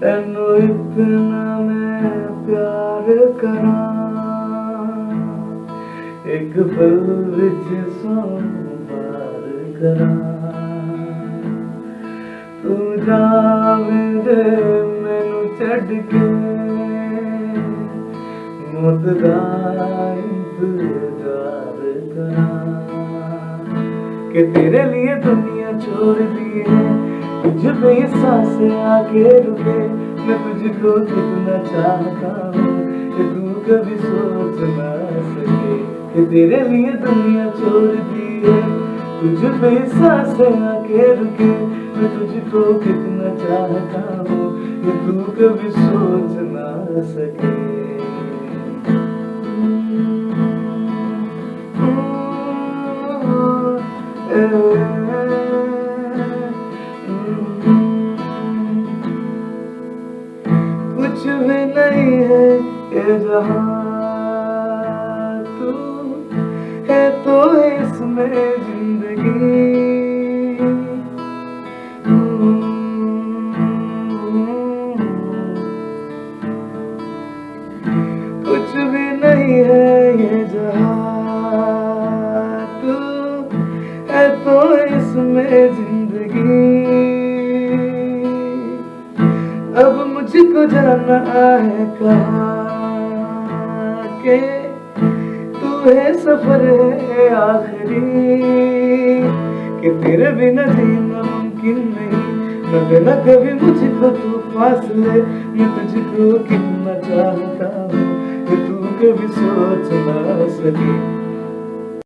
तेनू इतना मैं प्यार करा। एक पल विच सौ बार करा। तू जावे दे मैनू छड़ के। मौत दा इंतज़ार करा। कि तेरे लिए दुनिया छोड़ दी है तुझ ये साँसें आके रुके मैं तुझको कितना चाहता हूँ कि तू कभी सोच ना सके कि तेरे लिए दुनिया छोड़ दी है तुझ पे ये साँसें आके रुके मैं तुझको कितना चाहता हूँ कि तू कभी सोच ना सके कुछ है ये जहाँ तू है तो इसमें ज़िंदगी कुछ भी नहीं है ये जहाँ तू है तो इसमें ज़िंदगी मुझको जाना है कहाँ के? तू है सफ़र है आखिरी। कि तेरे बिना जीना मुमकिन नहीं न देना कभी मुझको तू फासले मैं तुझको कितना चाहता हूँ तू कभी सोच ना सके।